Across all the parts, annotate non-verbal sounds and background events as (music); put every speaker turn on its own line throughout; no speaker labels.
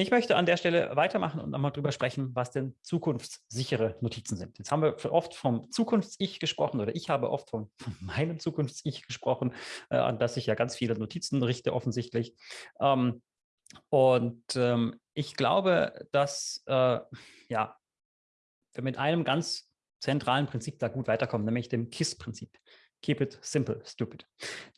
Ich möchte an der Stelle weitermachen und nochmal drüber sprechen, was denn zukunftssichere Notizen sind. Jetzt haben wir oft vom Zukunfts-Ich gesprochen oder ich habe oft von, von meinem Zukunfts-Ich gesprochen, äh, an das ich ja ganz viele Notizen richte offensichtlich. Ähm, und ähm, ich glaube, dass äh, ja, wir mit einem ganz zentralen Prinzip da gut weiterkommen, nämlich dem KISS-Prinzip. Keep it simple, stupid.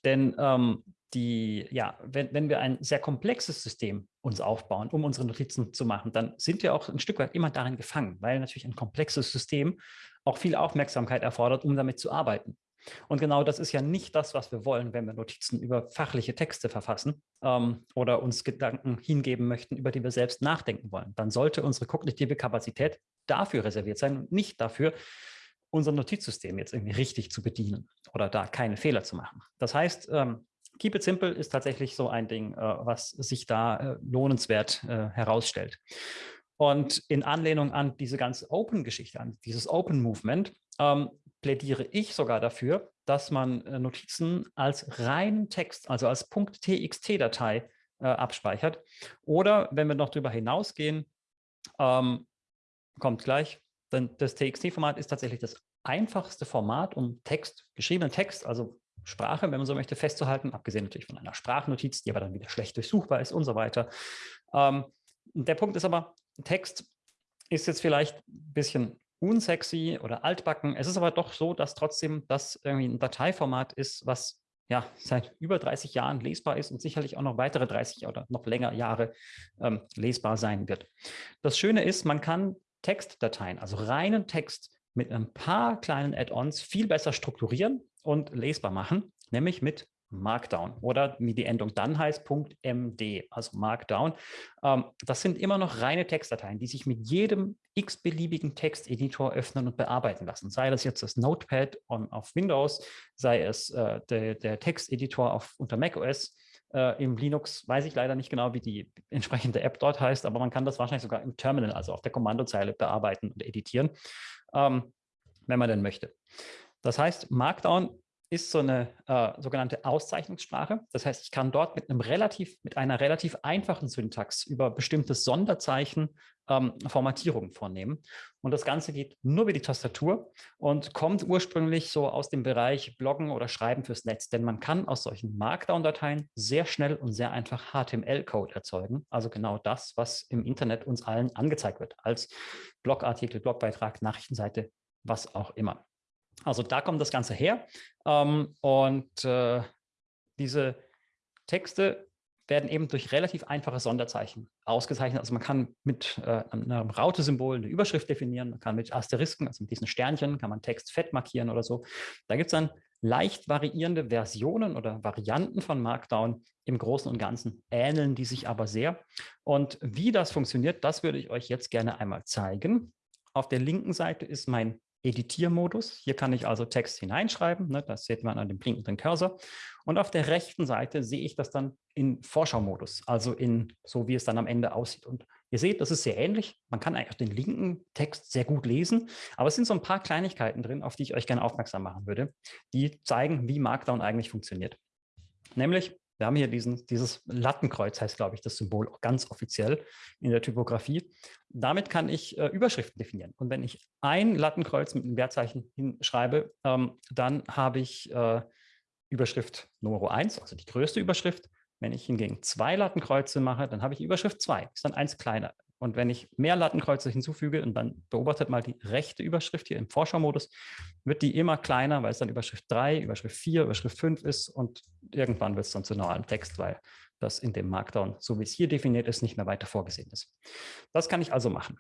Denn ähm, die, ja, wenn, wenn wir ein sehr komplexes System uns aufbauen, um unsere Notizen zu machen, dann sind wir auch ein Stück weit immer darin gefangen, weil natürlich ein komplexes System auch viel Aufmerksamkeit erfordert, um damit zu arbeiten. Und genau das ist ja nicht das, was wir wollen, wenn wir Notizen über fachliche Texte verfassen ähm, oder uns Gedanken hingeben möchten, über die wir selbst nachdenken wollen. Dann sollte unsere kognitive Kapazität dafür reserviert sein und nicht dafür, unser Notizsystem jetzt irgendwie richtig zu bedienen oder da keine Fehler zu machen. Das heißt, ähm, Keep it simple ist tatsächlich so ein Ding, äh, was sich da äh, lohnenswert äh, herausstellt. Und in Anlehnung an diese ganze Open-Geschichte, an dieses Open-Movement, ähm, plädiere ich sogar dafür, dass man äh, Notizen als reinen Text, also als .txt-Datei äh, abspeichert. Oder wenn wir noch darüber hinausgehen, ähm, kommt gleich, denn das TXT-Format ist tatsächlich das einfachste Format, um Text, geschriebenen Text, also Sprache, wenn man so möchte, festzuhalten, abgesehen natürlich von einer Sprachnotiz, die aber dann wieder schlecht durchsuchbar ist und so weiter. Ähm, der Punkt ist aber, Text ist jetzt vielleicht ein bisschen unsexy oder altbacken. Es ist aber doch so, dass trotzdem das irgendwie ein Dateiformat ist, was ja seit über 30 Jahren lesbar ist und sicherlich auch noch weitere 30 oder noch länger Jahre ähm, lesbar sein wird. Das Schöne ist, man kann Textdateien, also reinen Text mit ein paar kleinen Add-ons viel besser strukturieren und lesbar machen, nämlich mit Markdown oder wie die Endung dann heißt, .md, also Markdown. Ähm, das sind immer noch reine Textdateien, die sich mit jedem x-beliebigen Texteditor öffnen und bearbeiten lassen. Sei das jetzt das Notepad on, auf Windows, sei es äh, der, der Texteditor auf, unter macOS, äh, Im Linux weiß ich leider nicht genau, wie die entsprechende App dort heißt, aber man kann das wahrscheinlich sogar im Terminal, also auf der Kommandozeile bearbeiten und editieren, ähm, wenn man denn möchte. Das heißt, Markdown ist so eine äh, sogenannte Auszeichnungssprache. Das heißt, ich kann dort mit einem relativ, mit einer relativ einfachen Syntax über bestimmte Sonderzeichen ähm, Formatierungen vornehmen. Und das Ganze geht nur über die Tastatur und kommt ursprünglich so aus dem Bereich Bloggen oder Schreiben fürs Netz. Denn man kann aus solchen Markdown-Dateien sehr schnell und sehr einfach HTML-Code erzeugen. Also genau das, was im Internet uns allen angezeigt wird, als Blogartikel, Blogbeitrag, Nachrichtenseite, was auch immer. Also da kommt das Ganze her. Ähm, und äh, diese Texte werden eben durch relativ einfache Sonderzeichen ausgezeichnet. Also man kann mit äh, einem Raute-Symbol eine Überschrift definieren, man kann mit Asterisken, also mit diesen Sternchen, kann man Text fett markieren oder so. Da gibt es dann leicht variierende Versionen oder Varianten von Markdown. Im Großen und Ganzen ähneln die sich aber sehr. Und wie das funktioniert, das würde ich euch jetzt gerne einmal zeigen. Auf der linken Seite ist mein Editiermodus. Hier kann ich also Text hineinschreiben. Ne, das sieht man an dem blinkenden Cursor. Und auf der rechten Seite sehe ich das dann in Vorschau-Modus, also in so, wie es dann am Ende aussieht. Und ihr seht, das ist sehr ähnlich. Man kann eigentlich den linken Text sehr gut lesen, aber es sind so ein paar Kleinigkeiten drin, auf die ich euch gerne aufmerksam machen würde, die zeigen, wie Markdown eigentlich funktioniert. Nämlich, wir haben hier diesen, dieses Lattenkreuz, heißt, glaube ich, das Symbol ganz offiziell in der Typografie. Damit kann ich äh, Überschriften definieren. Und wenn ich ein Lattenkreuz mit einem Wertzeichen hinschreibe, ähm, dann habe ich äh, Überschrift Nummer 1, also die größte Überschrift. Wenn ich hingegen zwei Lattenkreuze mache, dann habe ich Überschrift 2, ist dann eins kleiner. Und wenn ich mehr Lattenkreuze hinzufüge und dann beobachtet mal die rechte Überschrift hier im Vorschau-Modus, wird die immer kleiner, weil es dann Überschrift 3, Überschrift 4, Überschrift 5 ist und irgendwann wird es dann zu normalem Text, weil das in dem Markdown, so wie es hier definiert ist, nicht mehr weiter vorgesehen ist. Das kann ich also machen.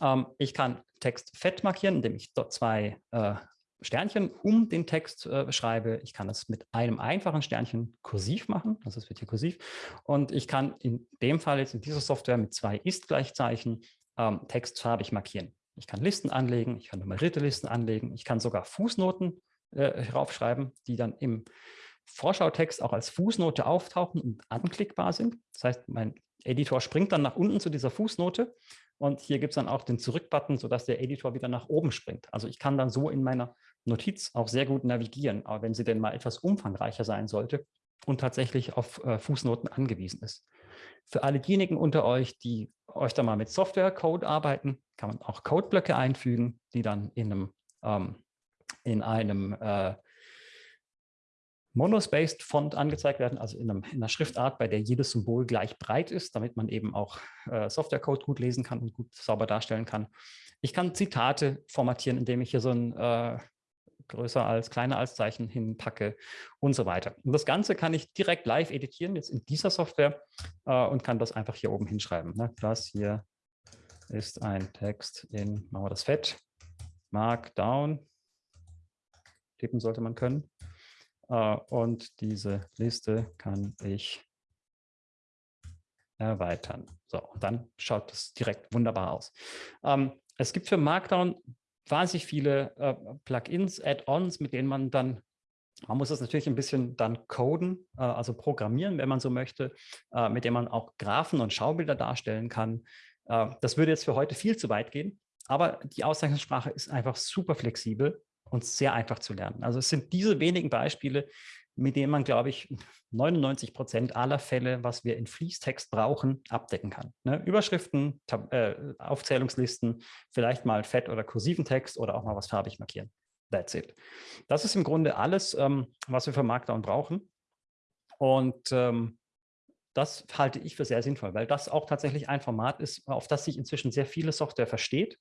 Ähm, ich kann Text fett markieren, indem ich dort zwei äh, Sternchen um den Text äh, schreibe. Ich kann das mit einem einfachen Sternchen kursiv machen, also es wird hier kursiv. Und ich kann in dem Fall jetzt in dieser Software mit zwei Ist-Gleichzeichen ähm, Text farbig markieren. Ich kann Listen anlegen, ich kann nummerierte Listen anlegen, ich kann sogar Fußnoten äh, raufschreiben, die dann im Vorschautext auch als Fußnote auftauchen und anklickbar sind. Das heißt, mein Editor springt dann nach unten zu dieser Fußnote und hier gibt es dann auch den Zurück-Button, sodass der Editor wieder nach oben springt. Also ich kann dann so in meiner Notiz auch sehr gut navigieren, aber wenn sie denn mal etwas umfangreicher sein sollte und tatsächlich auf äh, Fußnoten angewiesen ist. Für alle diejenigen unter euch, die euch da mal mit Software-Code arbeiten, kann man auch Codeblöcke einfügen, die dann in einem, ähm, in einem äh, Monospaced Font angezeigt werden, also in, einem, in, einer Schriftart, bei der jedes Symbol gleich breit ist, damit man eben auch äh, Softwarecode gut lesen kann und gut sauber darstellen kann. Ich kann Zitate formatieren, indem ich hier so ein äh, größer als, kleiner als Zeichen hinpacke und so weiter. Und das Ganze kann ich direkt live editieren, jetzt in dieser Software äh, und kann das einfach hier oben hinschreiben. Ne? Das hier ist ein Text in, machen wir das fett, Markdown, tippen sollte man können. Äh, und diese Liste kann ich erweitern. So, dann schaut das direkt wunderbar aus. Ähm, es gibt für Markdown wahnsinnig viele äh, Plugins, Add-ons, mit denen man dann, man muss das natürlich ein bisschen dann coden, äh, also programmieren, wenn man so möchte, mit dem man auch Graphen und Schaubilder darstellen kann. Das würde jetzt für heute viel zu weit gehen, aber die Auszeichnungssprache ist einfach super flexibel und sehr einfach zu lernen. Also es sind diese wenigen Beispiele, mit denen man, glaube ich, 99 Prozent aller Fälle, was wir in Fließtext brauchen, abdecken kann. Ne? Überschriften, Tab äh, Aufzählungslisten, vielleicht mal fett oder kursiven Text oder auch mal was farbig markieren. That's it. Das ist im Grunde alles, ähm, was wir für Markdown brauchen. Und ähm, das halte ich für sehr sinnvoll, weil das auch tatsächlich ein Format ist, auf das sich inzwischen sehr viele Software versteht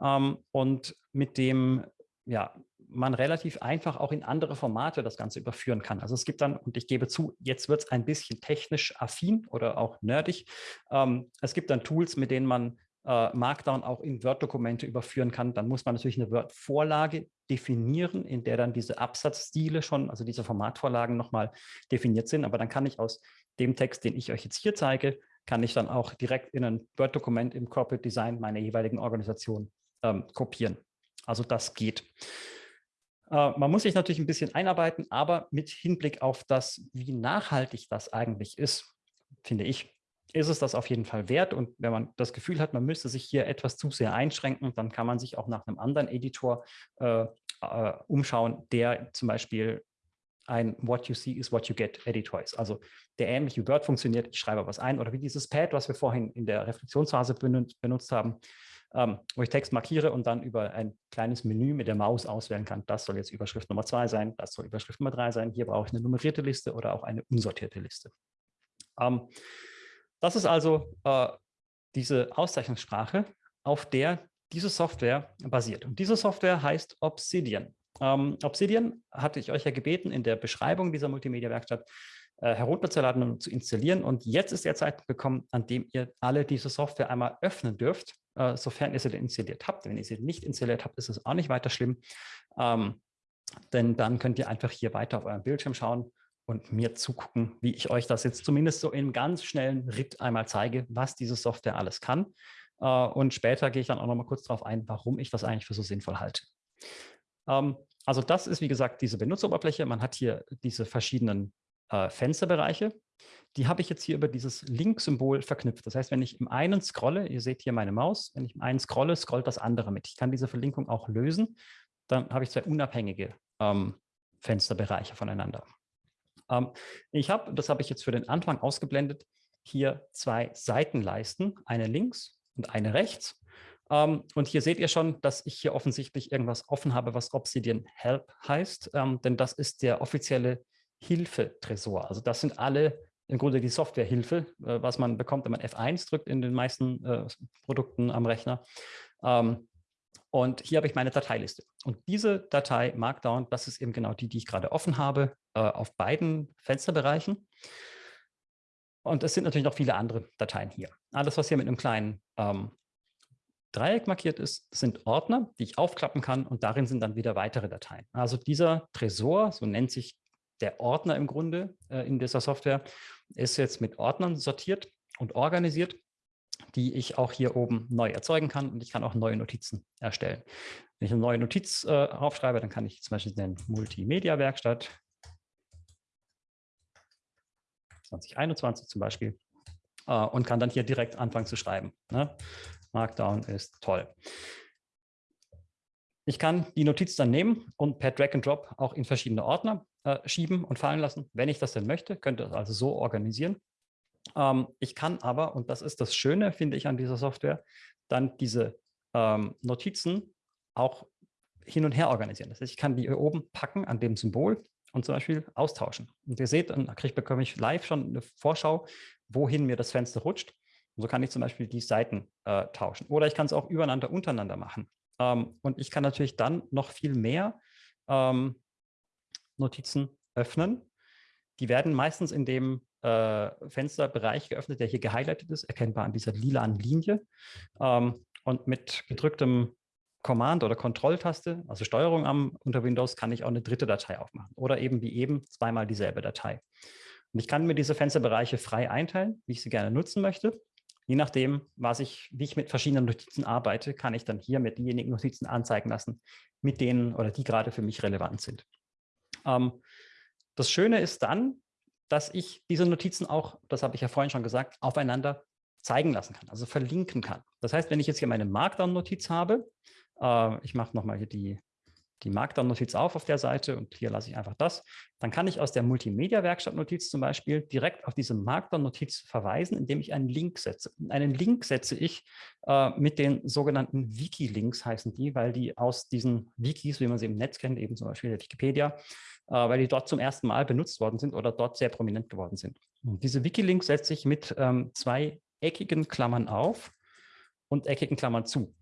ähm, und mit dem ja, man relativ einfach auch in andere Formate das Ganze überführen kann. Also es gibt dann, und ich gebe zu, jetzt wird es ein bisschen technisch affin oder auch nerdig. Ähm, es gibt dann Tools, mit denen man äh, Markdown auch in Word-Dokumente überführen kann. Dann muss man natürlich eine Word-Vorlage definieren, in der dann diese Absatzstile schon, also diese Formatvorlagen nochmal definiert sind. Aber dann kann ich aus dem Text, den ich euch jetzt hier zeige, kann ich dann auch direkt in ein Word-Dokument im Corporate Design meiner jeweiligen Organisation ähm, kopieren. Also das geht. Äh, man muss sich natürlich ein bisschen einarbeiten, aber mit Hinblick auf das, wie nachhaltig das eigentlich ist, finde ich, ist es das auf jeden Fall wert. Und wenn man das Gefühl hat, man müsste sich hier etwas zu sehr einschränken, dann kann man sich auch nach einem anderen Editor äh, äh, umschauen, der zum Beispiel ein What you see is what you get Editor ist. Also der ähnlich wie Word funktioniert, ich schreibe was ein oder wie dieses Pad, was wir vorhin in der Reflexionsphase benutzt haben, ähm, wo ich Text markiere und dann über ein kleines Menü mit der Maus auswählen kann. Das soll jetzt Überschrift Nummer zwei sein, das soll Überschrift Nummer drei sein. Hier brauche ich eine nummerierte Liste oder auch eine unsortierte Liste. Ähm, das ist also äh, diese Auszeichnungssprache, auf der diese Software basiert. Und diese Software heißt Obsidian. Ähm, Obsidian hatte ich euch ja gebeten, in der Beschreibung dieser Multimedia-Werkstatt äh, herunterzuladen und zu installieren. Und jetzt ist der Zeitpunkt gekommen, an dem ihr alle diese Software einmal öffnen dürft äh, sofern ihr sie installiert habt. Wenn ihr sie nicht installiert habt, ist es auch nicht weiter schlimm, ähm, denn dann könnt ihr einfach hier weiter auf eurem Bildschirm schauen und mir zugucken, wie ich euch das jetzt zumindest so im ganz schnellen Ritt einmal zeige, was diese Software alles kann. Äh, und später gehe ich dann auch noch mal kurz darauf ein, warum ich das eigentlich für so sinnvoll halte. Ähm, also das ist, wie gesagt, diese Benutzeroberfläche. Man hat hier diese verschiedenen äh, Fensterbereiche die habe ich jetzt hier über dieses Link-Symbol verknüpft. Das heißt, wenn ich im einen scrolle, ihr seht hier meine Maus, wenn ich im einen scrolle, scrollt das andere mit. Ich kann diese Verlinkung auch lösen. Dann habe ich zwei unabhängige ähm, Fensterbereiche voneinander. Ähm, ich habe, das habe ich jetzt für den Anfang ausgeblendet, hier zwei Seitenleisten, eine links und eine rechts. Um, ähm, und hier seht ihr schon, dass ich hier offensichtlich irgendwas offen habe, was Obsidian Help heißt, ähm, denn das ist der offizielle Hilfe-Tresor. Also das sind alle im Grunde die Softwarehilfe, äh, was man bekommt, wenn man F1 drückt in den meisten äh, Produkten am Rechner. Ähm, und hier habe ich meine Dateiliste. Und diese Datei Markdown, das ist eben genau die, die ich gerade offen habe, äh, auf beiden Fensterbereichen. Und es sind natürlich noch viele andere Dateien hier. Alles, was hier mit einem kleinen ähm, Dreieck markiert ist, sind Ordner, die ich aufklappen kann und darin sind dann wieder weitere Dateien. Also dieser Tresor, so nennt sich der Ordner im Grunde äh, in dieser Software, ist jetzt mit Ordnern sortiert und organisiert, die ich auch hier oben neu erzeugen kann und ich kann auch neue Notizen erstellen. Wenn ich eine neue Notiz äh, aufschreibe, dann kann ich zum Beispiel nennen Multimedia-Werkstatt 2021 zum Beispiel äh, und kann dann hier direkt anfangen zu schreiben. Ne? Markdown ist toll. Ich kann die Notiz dann nehmen und per Drag and Drop auch in verschiedene Ordner äh, schieben und fallen lassen, wenn ich das denn möchte, könnte das also so organisieren. Ähm, ich kann aber, und das ist das Schöne, finde ich, an dieser Software, dann diese ähm, Notizen auch hin und her organisieren. Das heißt, ich kann die hier oben packen an dem Symbol und zum Beispiel austauschen. Und ihr seht, dann krieg, bekomme ich live schon eine Vorschau, wohin mir das Fenster rutscht. Und so kann ich zum Beispiel die Seiten äh, tauschen. Oder ich kann es auch übereinander, untereinander machen. Ähm, und ich kann natürlich dann noch viel mehr ähm, Notizen öffnen. Die werden meistens in dem äh, Fensterbereich geöffnet, der hier gehighlightet ist, erkennbar an dieser lilanen Linie. Ähm, und mit gedrücktem Command- oder Kontrolltaste, also Steuerung am, unter Windows, kann ich auch eine dritte Datei aufmachen oder eben wie eben zweimal dieselbe Datei. Und ich kann mir diese Fensterbereiche frei einteilen, wie ich sie gerne nutzen möchte. Je nachdem, was ich, wie ich mit verschiedenen Notizen arbeite, kann ich dann hier mit diejenigen Notizen anzeigen lassen, mit denen oder die gerade für mich relevant sind. Ähm, das Schöne ist dann, dass ich diese Notizen auch, das habe ich ja vorhin schon gesagt, aufeinander zeigen lassen kann, also verlinken kann. Das heißt, wenn ich jetzt hier meine Markdown-Notiz habe, äh, ich mache nochmal hier die, die Markdown-Notiz auf auf der Seite und hier lasse ich einfach das. Dann kann ich aus der Multimedia-Werkstatt-Notiz zum Beispiel direkt auf diese Markdown-Notiz verweisen, indem ich einen Link setze. Einen Link setze ich äh, mit den sogenannten Wiki-Links, heißen die, weil die aus diesen Wikis, wie man sie im Netz kennt, eben zum Beispiel der Wikipedia, äh, weil die dort zum ersten Mal benutzt worden sind oder dort sehr prominent geworden sind. Und diese Wiki-Links setze ich mit ähm, zwei eckigen Klammern auf und eckigen Klammern zu.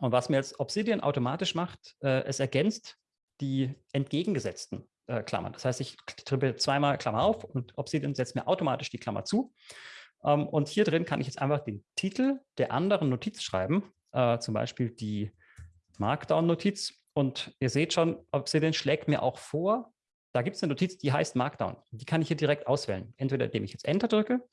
Und was mir jetzt Obsidian automatisch macht, äh, es ergänzt die entgegengesetzten äh, Klammern. Das heißt, ich tippe zweimal Klammer auf und Obsidian setzt mir automatisch die Klammer zu. Ähm, und hier drin kann ich jetzt einfach den Titel der anderen Notiz schreiben, äh, zum Beispiel die Markdown-Notiz. Und ihr seht schon, Obsidian schlägt mir auch vor, da gibt es eine Notiz, die heißt Markdown. Die kann ich hier direkt auswählen. Entweder indem ich jetzt Enter drücke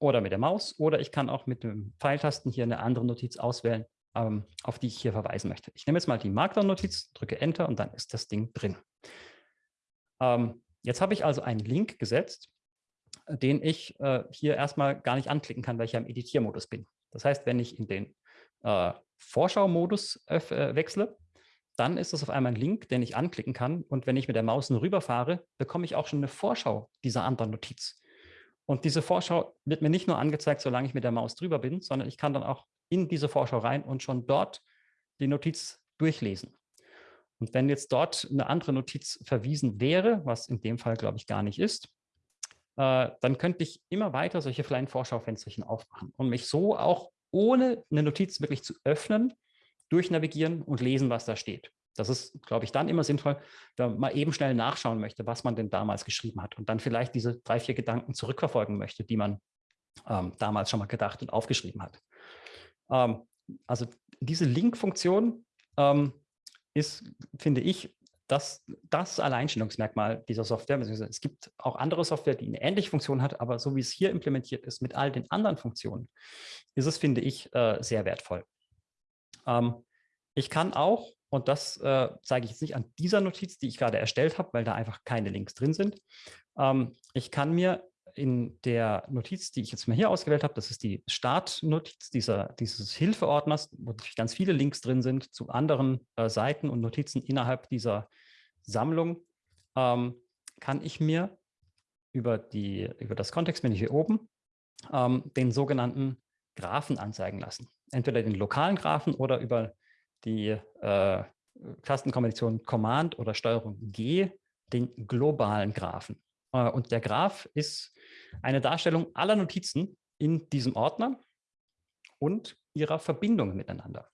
oder mit der Maus oder ich kann auch mit dem Pfeiltasten hier eine andere Notiz auswählen, ähm, auf die ich hier verweisen möchte. Ich nehme jetzt mal die Markdown-Notiz, drücke Enter und dann ist das Ding drin. Ähm, jetzt habe ich also einen Link gesetzt, den ich äh, hier erstmal gar nicht anklicken kann, weil ich ja im Editiermodus bin. Das heißt, wenn ich in den äh, Vorschau-Modus äh, wechsle, dann ist das auf einmal ein Link, den ich anklicken kann. Und wenn ich mit der Maus nur rüberfahre, bekomme ich auch schon eine Vorschau dieser anderen Notiz. Und diese Vorschau wird mir nicht nur angezeigt, solange ich mit der Maus drüber bin, sondern ich kann dann auch in diese Vorschau rein und schon dort die Notiz durchlesen. Und wenn jetzt dort eine andere Notiz verwiesen wäre, was in dem Fall, glaube ich, gar nicht ist, äh, dann könnte ich immer weiter solche kleinen Vorschaufensterchen aufmachen und mich so auch ohne eine Notiz wirklich zu öffnen, durchnavigieren und lesen, was da steht. Das ist, glaube ich, dann immer sinnvoll, wenn man mal eben schnell nachschauen möchte, was man denn damals geschrieben hat und dann vielleicht diese drei, vier Gedanken zurückverfolgen möchte, die man ähm, damals schon mal gedacht und aufgeschrieben hat. Ähm, also diese Link-Funktion ähm, ist, finde ich, das, das Alleinstellungsmerkmal dieser Software. Es gibt auch andere Software, die eine ähnliche Funktion hat, aber so wie es hier implementiert ist mit all den anderen Funktionen, ist es, finde ich, äh, sehr wertvoll. Ähm, ich kann auch, und das äh, zeige ich jetzt nicht an dieser Notiz, die ich gerade erstellt habe, weil da einfach keine Links drin sind. Ähm, ich kann mir in der Notiz, die ich jetzt mal hier ausgewählt habe, das ist die Startnotiz dieser, dieses Hilfeordners, wo ganz viele Links drin sind zu anderen äh, Seiten und Notizen innerhalb dieser Sammlung, ähm, kann ich mir über, die, über das Kontextmenü hier oben ähm, den sogenannten Graphen anzeigen lassen. Entweder den lokalen Graphen oder über die äh, Tastenkombination Command oder Steuerung G den globalen Graphen. Äh, und der Graph ist eine Darstellung aller Notizen in diesem Ordner und ihrer Verbindungen miteinander.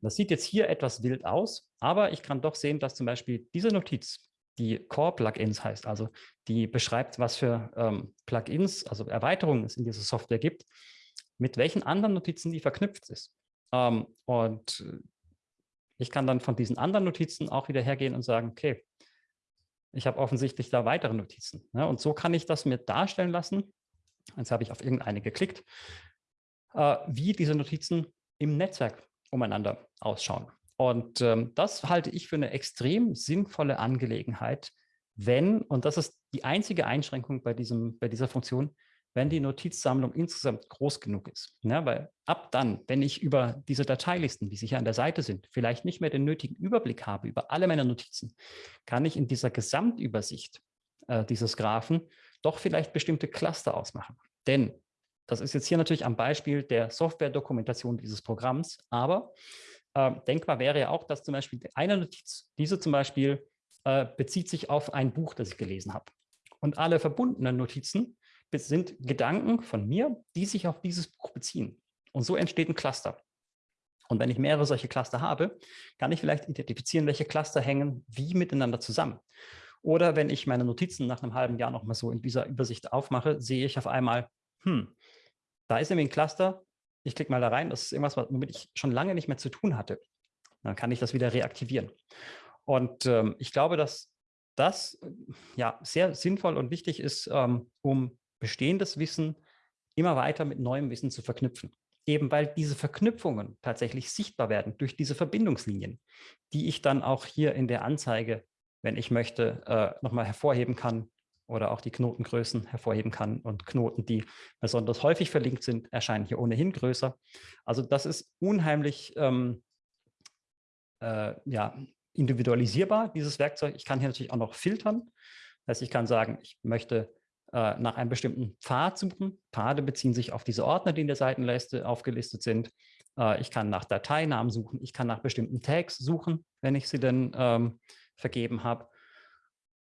Das sieht jetzt hier etwas wild aus, aber ich kann doch sehen, dass zum Beispiel diese Notiz, die Core-Plugins heißt, also die beschreibt, was für ähm, Plugins, also Erweiterungen es in dieser Software gibt, mit welchen anderen Notizen die verknüpft ist. Ähm, und ich kann dann von diesen anderen Notizen auch wieder hergehen und sagen, okay, ich habe offensichtlich da weitere Notizen. Ne? Und so kann ich das mir darstellen lassen. Jetzt habe ich auf irgendeine geklickt, äh, wie diese Notizen im Netzwerk umeinander ausschauen. Und ähm, das halte ich für eine extrem sinnvolle Angelegenheit, wenn, und das ist die einzige Einschränkung bei, diesem, bei dieser Funktion, wenn die Notizsammlung insgesamt groß genug ist. Ja, weil ab dann, wenn ich über diese Dateilisten, die sicher an der Seite sind, vielleicht nicht mehr den nötigen Überblick habe über alle meine Notizen, kann ich in dieser Gesamtübersicht äh, dieses Graphen doch vielleicht bestimmte Cluster ausmachen. Denn das ist jetzt hier natürlich am Beispiel der Software-Dokumentation dieses Programms, aber äh, denkbar wäre ja auch, dass zum Beispiel eine Notiz, diese zum Beispiel äh, bezieht sich auf ein Buch, das ich gelesen habe. Und alle verbundenen Notizen sind Gedanken von mir, die sich auf dieses Buch beziehen. Und so entsteht ein Cluster. Und wenn ich mehrere solche Cluster habe, kann ich vielleicht identifizieren, welche Cluster hängen wie miteinander zusammen. Oder wenn ich meine Notizen nach einem halben Jahr noch mal so in dieser Übersicht aufmache, sehe ich auf einmal, hm, da ist nämlich ein Cluster, ich klicke mal da rein, das ist irgendwas, womit ich schon lange nicht mehr zu tun hatte. Dann kann ich das wieder reaktivieren. Und ähm, ich glaube, dass das ja sehr sinnvoll und wichtig ist, ähm, um bestehendes Wissen immer weiter mit neuem Wissen zu verknüpfen. Eben weil diese Verknüpfungen tatsächlich sichtbar werden durch diese Verbindungslinien, die ich dann auch hier in der Anzeige, wenn ich möchte, äh, nochmal hervorheben kann oder auch die Knotengrößen hervorheben kann. Und Knoten, die besonders häufig verlinkt sind, erscheinen hier ohnehin größer. Also das ist unheimlich ähm, äh, ja, individualisierbar, dieses Werkzeug. Ich kann hier natürlich auch noch filtern. Das heißt, ich kann sagen, ich möchte äh, nach einem bestimmten Pfad suchen. Pfade beziehen sich auf diese Ordner, die in der Seitenleiste aufgelistet sind. Äh, ich kann nach Dateinamen suchen. Ich kann nach bestimmten Tags suchen, wenn ich sie denn ähm, vergeben habe.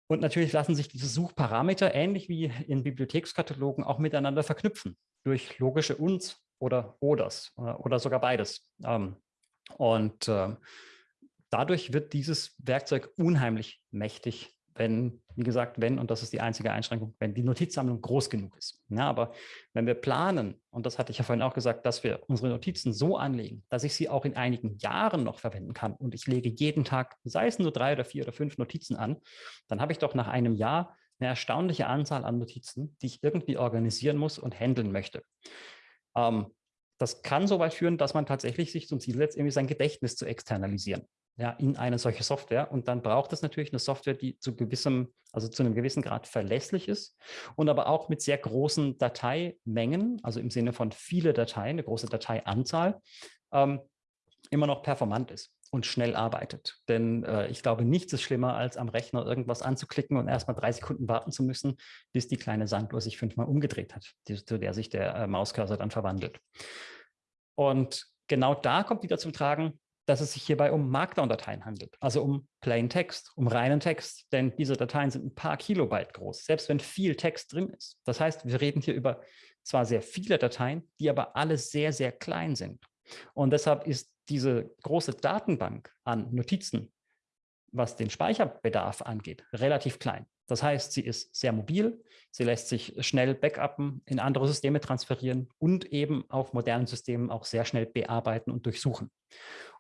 Und natürlich lassen sich diese Suchparameter ähnlich wie in Bibliothekskatalogen auch miteinander verknüpfen durch logische Uns oder Oders äh, oder sogar beides. Ähm, und äh, dadurch wird dieses Werkzeug unheimlich mächtig wenn, wie gesagt, wenn, und das ist die einzige Einschränkung, wenn die Notizsammlung groß genug ist. Ja, aber wenn wir planen, und das hatte ich ja vorhin auch gesagt, dass wir unsere Notizen so anlegen, dass ich sie auch in einigen Jahren noch verwenden kann und ich lege jeden Tag, sei es nur drei oder vier oder fünf Notizen an, dann habe ich doch nach einem Jahr eine erstaunliche Anzahl an Notizen, die ich irgendwie organisieren muss und handeln möchte. Ähm, das kann so weit führen, dass man tatsächlich sich zum Ziel setzt, irgendwie sein Gedächtnis zu externalisieren ja, in eine solche Software. Und dann braucht es natürlich eine Software, die zu gewissem, also zu einem gewissen Grad verlässlich ist und aber auch mit sehr großen Dateimengen, also im Sinne von viele Dateien, eine große Dateianzahl, ähm, immer noch performant ist und schnell arbeitet. Denn äh, ich glaube, nichts ist schlimmer, als am Rechner irgendwas anzuklicken und erstmal drei Sekunden warten zu müssen, bis die kleine Sanduhr sich fünfmal umgedreht hat, die, zu der sich der äh, Mauscursor dann verwandelt. Und genau da kommt wieder zum Tragen, dass es sich hierbei um Markdown-Dateien handelt, also um Plain Text, um reinen Text, denn diese Dateien sind ein paar Kilobyte groß, selbst wenn viel Text drin ist. Das heißt, wir reden hier über zwar sehr viele Dateien, die aber alle sehr, sehr klein sind. Und deshalb ist diese große Datenbank an Notizen, was den Speicherbedarf angeht, relativ klein. Das heißt, sie ist sehr mobil, sie lässt sich schnell backuppen, in andere Systeme transferieren und eben auf modernen Systemen auch sehr schnell bearbeiten und durchsuchen.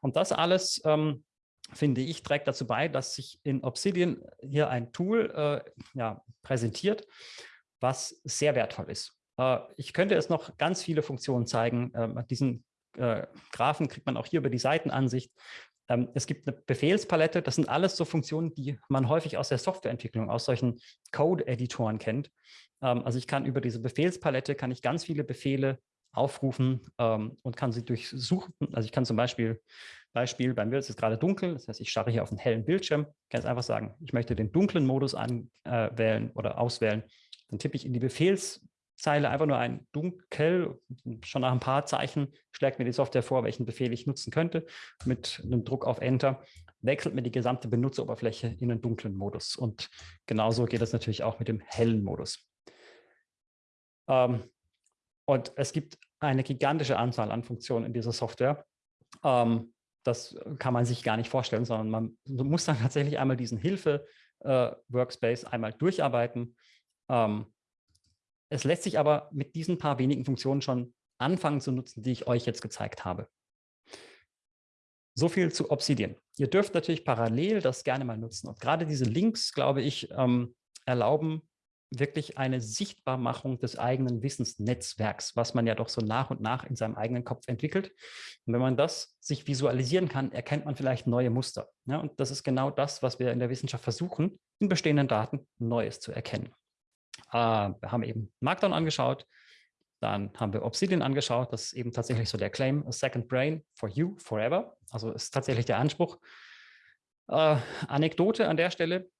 Und das alles, ähm, finde ich, trägt dazu bei, dass sich in Obsidian hier ein Tool äh, ja, präsentiert, was sehr wertvoll ist. Äh, ich könnte es noch ganz viele Funktionen zeigen. Äh, diesen Graphen kriegt man auch hier über die Seitenansicht. Ähm, es gibt eine Befehlspalette, das sind alles so Funktionen, die man häufig aus der Softwareentwicklung, aus solchen Code-Editoren kennt. Ähm, also ich kann über diese Befehlspalette, kann ich ganz viele Befehle aufrufen ähm, und kann sie durchsuchen. Also ich kann zum Beispiel, Beispiel, bei mir ist es gerade dunkel, das heißt, ich starre hier auf einen hellen Bildschirm, kann jetzt einfach sagen, ich möchte den dunklen Modus anwählen äh, oder auswählen. Dann tippe ich in die Befehls Zeile einfach nur ein dunkel, schon nach ein paar Zeichen schlägt mir die Software vor, welchen Befehl ich nutzen könnte. Mit einem Druck auf Enter wechselt mir die gesamte Benutzeroberfläche in einen dunklen Modus. Und genauso geht es natürlich auch mit dem hellen Modus. Ähm, und es gibt eine gigantische Anzahl an Funktionen in dieser Software. Ähm, das kann man sich gar nicht vorstellen, sondern man muss dann tatsächlich einmal diesen Hilfe-Workspace äh, einmal durcharbeiten. Ähm, es lässt sich aber mit diesen paar wenigen Funktionen schon anfangen zu nutzen, die ich euch jetzt gezeigt habe. So viel zu Obsidian. Ihr dürft natürlich parallel das gerne mal nutzen. Und gerade diese Links, glaube ich, ähm, erlauben wirklich eine Sichtbarmachung des eigenen Wissensnetzwerks, was man ja doch so nach und nach in seinem eigenen Kopf entwickelt. Und wenn man das sich visualisieren kann, erkennt man vielleicht neue Muster. Ja, und das ist genau das, was wir in der Wissenschaft versuchen, in bestehenden Daten Neues zu erkennen. Äh, haben eben Markdown angeschaut, dann haben wir Obsidian angeschaut, das ist eben tatsächlich so der Claim, a second brain for you forever. Also ist tatsächlich der Anspruch. Äh, Anekdote an der Stelle,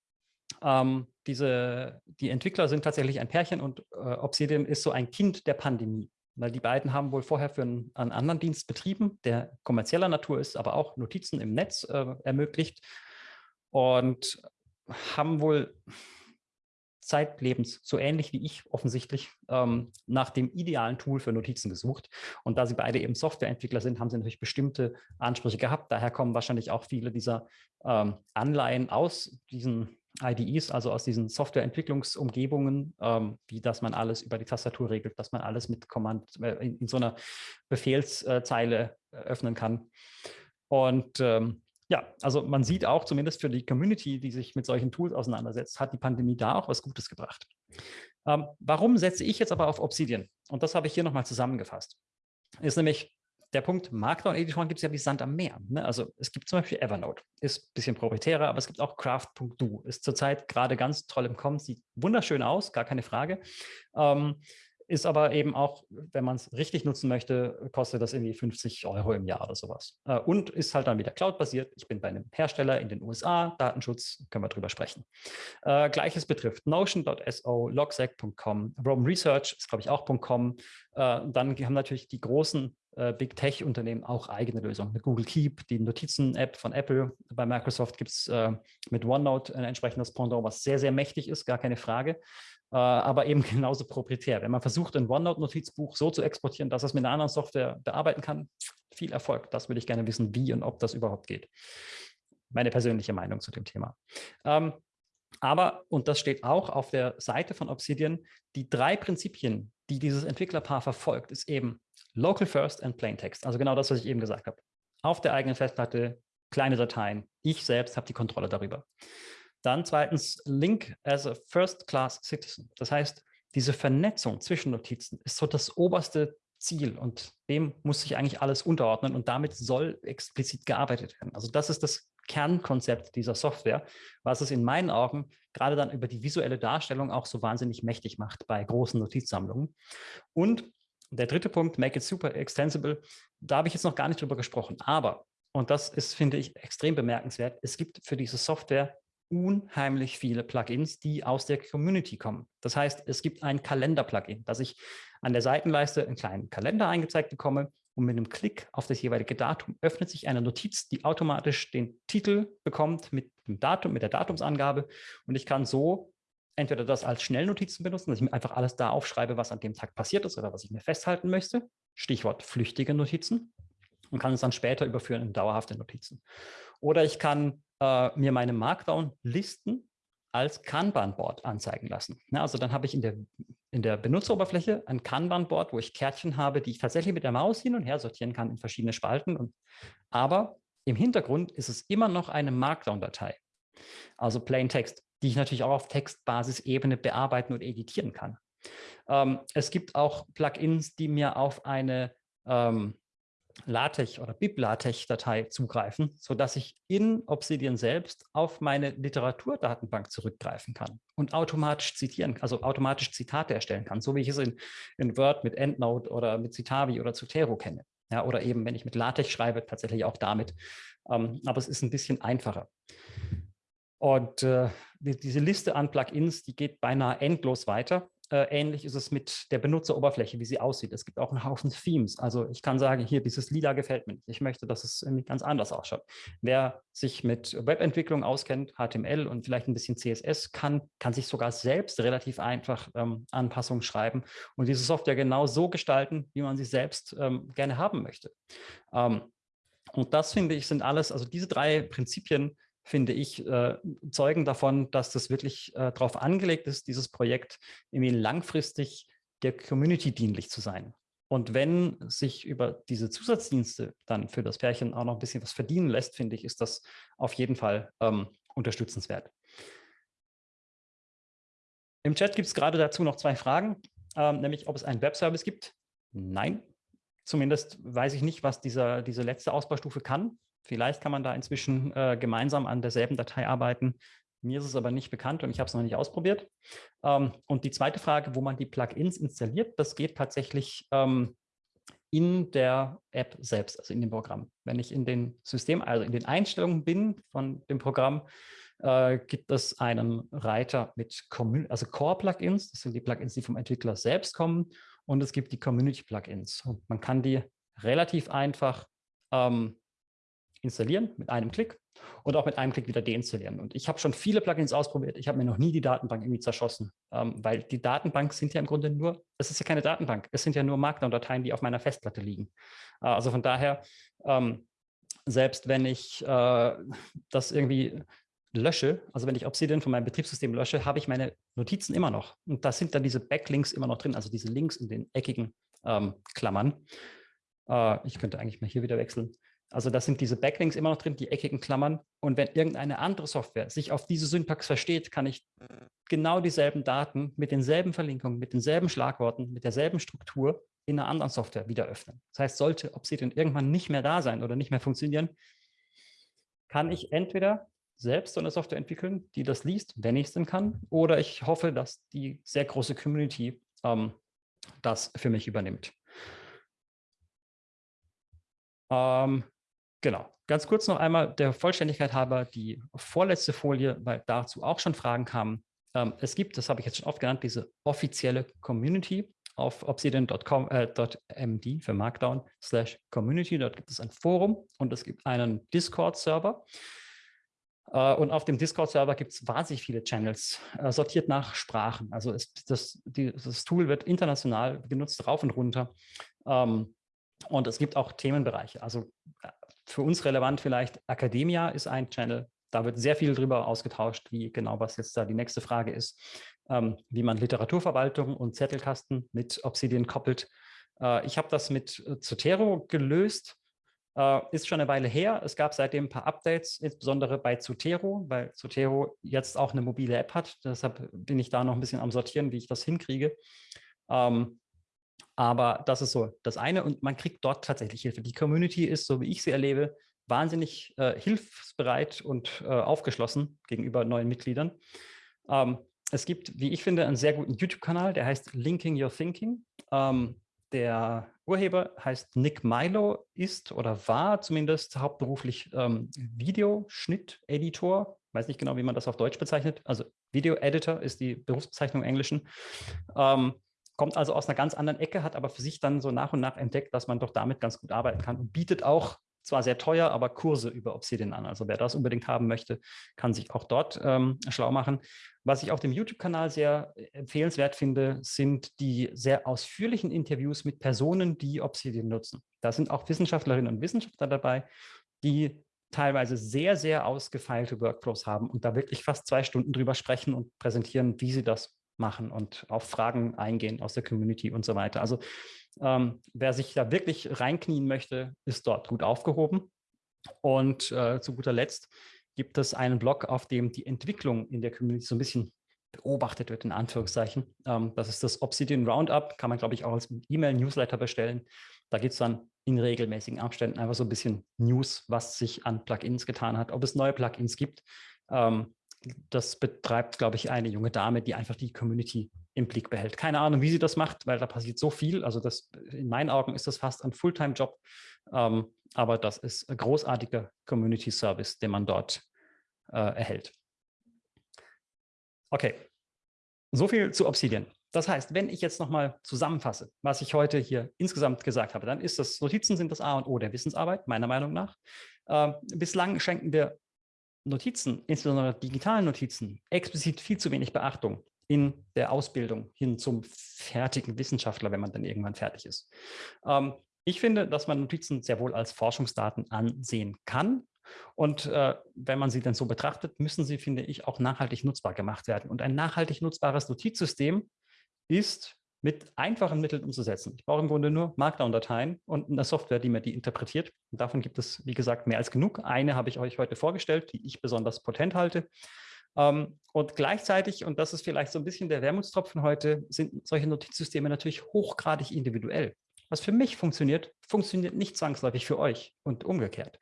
ähm, diese, die Entwickler sind tatsächlich ein Pärchen und äh, Obsidian ist so ein Kind der Pandemie. weil die beiden haben wohl vorher für einen, einen anderen Dienst betrieben, der kommerzieller Natur ist, aber auch Notizen im Netz äh, ermöglicht und haben wohl zeitlebens, so ähnlich wie ich offensichtlich, ähm, nach dem idealen Tool für Notizen gesucht. Und da sie beide eben Softwareentwickler sind, haben sie natürlich bestimmte Ansprüche gehabt. Daher kommen wahrscheinlich auch viele dieser ähm, Anleihen aus diesen IDEs, also aus diesen Softwareentwicklungsumgebungen, ähm, wie dass man alles über die Tastatur regelt, dass man alles mit Command äh, in, in, so einer Befehlszeile äh, öffnen kann. Und ähm, ja, also man sieht auch zumindest für die Community, die sich mit solchen Tools auseinandersetzt, hat die Pandemie da auch was Gutes gebracht. Ähm, warum setze ich jetzt aber auf Obsidian? Und das habe ich hier nochmal zusammengefasst. Ist nämlich der Punkt, Markdown-Editoren gibt es ja wie Sand am Meer. Ne? Also es gibt zum Beispiel Evernote, ist ein bisschen proprietärer, aber es gibt auch Craft.do, ist zurzeit gerade ganz toll im Kommen, sieht wunderschön aus, gar keine Frage. Ähm, ist aber eben auch, wenn man es richtig nutzen möchte, kostet das irgendwie 50 Euro im Jahr oder sowas. Äh, und ist halt dann wieder Cloud-basiert. Ich bin bei einem Hersteller in den USA, Datenschutz, können wir drüber sprechen. Äh, Gleiches betrifft Notion.so, Logsac.com, Rome Research ist, glaube ich, auch .com. Äh, dann haben natürlich die großen äh, Big Tech-Unternehmen auch eigene Lösungen. Mit Google Keep, die Notizen-App von Apple. Bei Microsoft gibt es äh, mit OneNote ein entsprechendes Pendant, was sehr, sehr mächtig ist, gar keine Frage. Äh, aber eben (laughs) genauso proprietär. Wenn man versucht, ein OneNote-Notizbuch so zu exportieren, dass es mit einer anderen Software bearbeiten kann, viel Erfolg. Das würde ich gerne wissen, wie und ob das überhaupt geht. Meine persönliche Meinung zu dem Thema. Ähm, aber, und das steht auch auf der Seite von Obsidian, die drei Prinzipien, die dieses Entwicklerpaar verfolgt, ist eben Local First and Plain Text. Also genau das, was ich eben gesagt habe. Auf der eigenen Festplatte, kleine Dateien. Ich selbst habe die Kontrolle darüber. Dann zweitens Link as a First-Class Citizen. Das heißt, diese Vernetzung zwischen Notizen ist so das oberste Ziel und dem muss sich eigentlich alles unterordnen und damit soll explizit gearbeitet werden. Also das ist das Kernkonzept dieser Software, was es in meinen Augen gerade dann über die visuelle Darstellung auch so wahnsinnig mächtig macht bei großen Notizsammlungen. Und der dritte Punkt, make it super extensible, da habe ich jetzt noch gar nicht drüber gesprochen, aber, und das ist, finde ich, extrem bemerkenswert, es gibt für diese Software unheimlich viele Plugins, die aus der Community kommen. Das heißt, es gibt ein Kalender-Plugin, dass ich an der Seitenleiste einen kleinen Kalender eingezeigt bekomme und mit einem Klick auf das jeweilige Datum öffnet sich eine Notiz, die automatisch den Titel bekommt mit dem Datum, mit der Datumsangabe und ich kann so entweder das als Schnellnotizen benutzen, dass ich mir einfach alles da aufschreibe, was an dem Tag passiert ist oder was ich mir festhalten möchte, Stichwort flüchtige Notizen und kann es dann später überführen in dauerhafte Notizen. Oder ich kann äh, mir meine Markdown-Listen als Kanban-Board anzeigen lassen. Ja, also dann habe ich in der, in der Benutzeroberfläche ein Kanban-Board, wo ich Kärtchen habe, die ich tatsächlich mit der Maus hin und her sortieren kann in verschiedene Spalten. Und, aber im Hintergrund ist es immer noch eine Markdown-Datei, also Plain Text, die ich natürlich auch auf Textbasisebene bearbeiten und editieren kann. Ähm, es gibt auch Plugins, die mir auf eine ähm, LaTeX oder BibLaTeX-Datei zugreifen, sodass ich in Obsidian selbst auf meine Literaturdatenbank zurückgreifen kann und automatisch zitieren, also automatisch Zitate erstellen kann, so wie ich es in, in Word mit EndNote oder mit Citavi oder Zotero kenne. Ja, oder eben, wenn ich mit LaTeX schreibe, tatsächlich auch damit. Ähm, aber es ist ein bisschen einfacher. Und äh, diese Liste an Plugins, die geht beinahe endlos weiter. Äh, ähnlich ist es mit der Benutzeroberfläche, wie sie aussieht. Es gibt auch einen Haufen Themes. Also ich kann sagen, hier, dieses Lila gefällt mir nicht. Ich möchte, dass es irgendwie ganz anders ausschaut. Wer sich mit Webentwicklung auskennt, HTML und vielleicht ein bisschen CSS kann, kann sich sogar selbst relativ einfach ähm, Anpassungen schreiben und diese Software genau so gestalten, wie man sie selbst ähm, gerne haben möchte. Ähm, und das, finde ich, sind alles, also diese drei Prinzipien finde ich, äh, zeugen davon, dass das wirklich äh, darauf angelegt ist, dieses Projekt irgendwie langfristig der Community dienlich zu sein. Und wenn sich über diese Zusatzdienste dann für das Pärchen auch noch ein bisschen was verdienen lässt, finde ich, ist das auf jeden Fall ähm, unterstützenswert. Im Chat gibt es gerade dazu noch zwei Fragen, ähm, nämlich ob es einen Webservice gibt. Nein, zumindest weiß ich nicht, was dieser, diese letzte Ausbaustufe kann. Vielleicht kann man da inzwischen äh, gemeinsam an derselben Datei arbeiten. Mir ist es aber nicht bekannt und ich habe es noch nicht ausprobiert. Ähm, und die zweite Frage, wo man die Plugins installiert, das geht tatsächlich ähm, in der App selbst, also in dem Programm. Wenn ich in den System, also in den Einstellungen bin von dem Programm, äh, gibt es einen Reiter mit also Core-Plugins. Das sind die Plugins, die vom Entwickler selbst kommen. und es gibt die Community-Plugins. Man kann die relativ einfach ähm, installieren mit einem Klick und auch mit einem Klick wieder deinstallieren. Und ich habe schon viele Plugins ausprobiert. Ich habe mir noch nie die Datenbank irgendwie zerschossen, ähm, weil die Datenbank sind ja im Grunde nur, es ist ja keine Datenbank, es sind ja nur Markdown-Dateien, die auf meiner Festplatte liegen. Äh, also von daher, ähm, selbst wenn ich äh, das irgendwie lösche, also wenn ich Obsidian von meinem Betriebssystem lösche, habe ich meine Notizen immer noch. Und da sind dann diese Backlinks immer noch drin, also diese Links in den eckigen ähm, Klammern. Äh, ich könnte eigentlich mal hier wieder wechseln. Also das sind diese Backlinks immer noch drin, die eckigen Klammern. Und wenn irgendeine andere Software sich auf diese Syntax versteht, kann ich genau dieselben Daten mit denselben Verlinkungen, mit denselben Schlagworten, mit derselben Struktur in einer anderen Software wieder öffnen. Das heißt, sollte Obsidian irgendwann nicht mehr da sein oder nicht mehr funktionieren, kann ich entweder selbst so eine Software entwickeln, die das liest, wenn ich es denn kann, oder ich hoffe, dass die sehr große Community ähm, das für mich übernimmt. Ähm, genau. Ganz kurz noch einmal der Vollständigkeit halber die vorletzte Folie, weil dazu auch schon Fragen kamen. Ähm, es gibt, das habe ich jetzt schon oft genannt, diese offizielle Community auf obsidian.md äh, für Markdown slash Community. Dort gibt es ein Forum und es gibt einen Discord-Server. Äh, und auf dem Discord-Server gibt es wahnsinnig viele Channels, äh, sortiert nach Sprachen. Also es, das, die, das, Tool wird international genutzt, rauf und runter. Ähm, und es gibt auch Themenbereiche. Also äh, für uns relevant vielleicht, Academia ist ein Channel. Da wird sehr viel darüber ausgetauscht, wie genau, was jetzt da die nächste Frage ist, ähm, wie man Literaturverwaltung und Zettelkasten mit Obsidian koppelt. ich habe das mit Zotero gelöst. Äh, ist schon eine Weile her. Es gab seitdem ein paar Updates, insbesondere bei Zotero, weil Zotero jetzt auch eine mobile App hat. Deshalb bin ich da noch ein bisschen am Sortieren, wie ich das hinkriege. Ähm, aber das ist so das eine und man kriegt dort tatsächlich Hilfe. Die Community ist, so wie ich sie erlebe, wahnsinnig äh, hilfsbereit und äh, aufgeschlossen gegenüber neuen Mitgliedern. Ähm, es gibt, wie ich finde, einen sehr guten YouTube-Kanal, der heißt Linking Your Thinking. Ähm, der Urheber heißt Nick Milo, ist oder war zumindest hauptberuflich ähm, Videoschnitt-Editor. Weiß nicht genau, wie man das auf Deutsch bezeichnet. Also Video-Editor ist die Berufsbezeichnung im Englischen. Ähm, kommt also aus einer ganz anderen Ecke, hat aber für sich dann so nach und nach entdeckt, dass man doch damit ganz gut arbeiten kann und bietet auch zwar sehr teuer, aber Kurse über Obsidian an. Also wer das unbedingt haben möchte, kann sich auch dort ähm, schlau machen. Was ich auf dem YouTube-Kanal sehr empfehlenswert finde, sind die sehr ausführlichen Interviews mit Personen, die Obsidian nutzen. Da sind auch Wissenschaftlerinnen und Wissenschaftler dabei, die teilweise sehr, sehr ausgefeilte Workflows haben und da wirklich fast zwei Stunden drüber sprechen und präsentieren, wie sie das machen und auf Fragen eingehen aus der Community und so weiter. Also ähm, wer sich da wirklich reinknien möchte, ist dort gut aufgehoben. Und äh, zu guter Letzt gibt es einen Blog, auf dem die Entwicklung in der Community so ein bisschen beobachtet wird, in Anführungszeichen. Ähm, das ist das Obsidian Roundup, kann man, glaube ich, auch als E-Mail-Newsletter bestellen. Da gibt es dann in regelmäßigen Abständen einfach so ein bisschen News, was sich an Plugins getan hat, ob es neue Plugins gibt. Ähm, das betreibt, glaube ich, eine junge Dame, die einfach die Community im Blick behält. Keine Ahnung, wie sie das macht, weil da passiert so viel. Also das, in meinen Augen ist das fast ein Fulltime-Job, ähm, aber das ist ein großartiger Community-Service, den man dort äh, erhält. Okay, so viel zu Obsidian. Das heißt, wenn ich jetzt nochmal zusammenfasse, was ich heute hier insgesamt gesagt habe, dann ist das, Notizen sind das A und O der Wissensarbeit, meiner Meinung nach. Äh, bislang schenken wir Notizen, insbesondere digitalen Notizen, explizit viel zu wenig Beachtung in der Ausbildung hin zum fertigen Wissenschaftler, wenn man dann irgendwann fertig ist. Ähm, ich finde, dass man Notizen sehr wohl als Forschungsdaten ansehen kann. Und äh, wenn man sie dann so betrachtet, müssen sie, finde ich, auch nachhaltig nutzbar gemacht werden. Und ein nachhaltig nutzbares Notizsystem ist mit einfachen Mitteln umzusetzen. Ich brauche im Grunde nur Markdown-Dateien und eine Software, die mir die interpretiert. Und davon gibt es, wie gesagt, mehr als genug. Eine habe ich euch heute vorgestellt, die ich besonders potent halte. Ähm, und gleichzeitig, und das ist vielleicht so ein bisschen der Wermutstropfen heute, sind solche Notizsysteme natürlich hochgradig individuell. Was für mich funktioniert, funktioniert nicht zwangsläufig für euch und umgekehrt.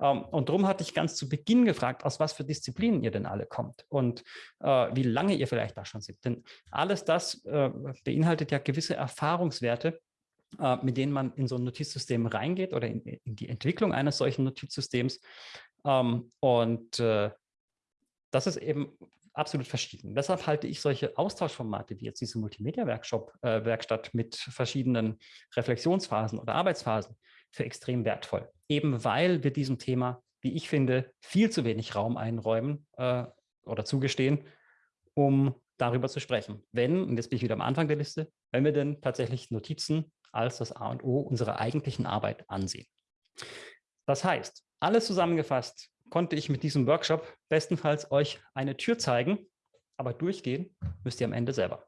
Ähm, und darum hatte ich ganz zu Beginn gefragt, aus was für Disziplinen ihr denn alle kommt und äh, wie lange ihr vielleicht da schon seid. Denn alles das äh, beinhaltet ja gewisse Erfahrungswerte, äh, mit denen man in so ein Notizsystem reingeht oder in, die Entwicklung eines solchen Notizsystems. Ähm, und das ist eben absolut verschieden. Deshalb halte ich solche Austauschformate wie jetzt diese Multimedia-Werkstatt äh, mit verschiedenen Reflexionsphasen oder Arbeitsphasen für extrem wertvoll. Eben weil wir diesem Thema, wie ich finde, viel zu wenig Raum einräumen äh, oder zugestehen, um darüber zu sprechen. Wenn, und jetzt bin ich wieder am Anfang der Liste, wenn wir denn tatsächlich Notizen als das A und O unserer eigentlichen Arbeit ansehen. Das heißt, alles zusammengefasst konnte ich mit diesem Workshop bestenfalls euch eine Tür zeigen, aber durchgehen müsst ihr am Ende selber.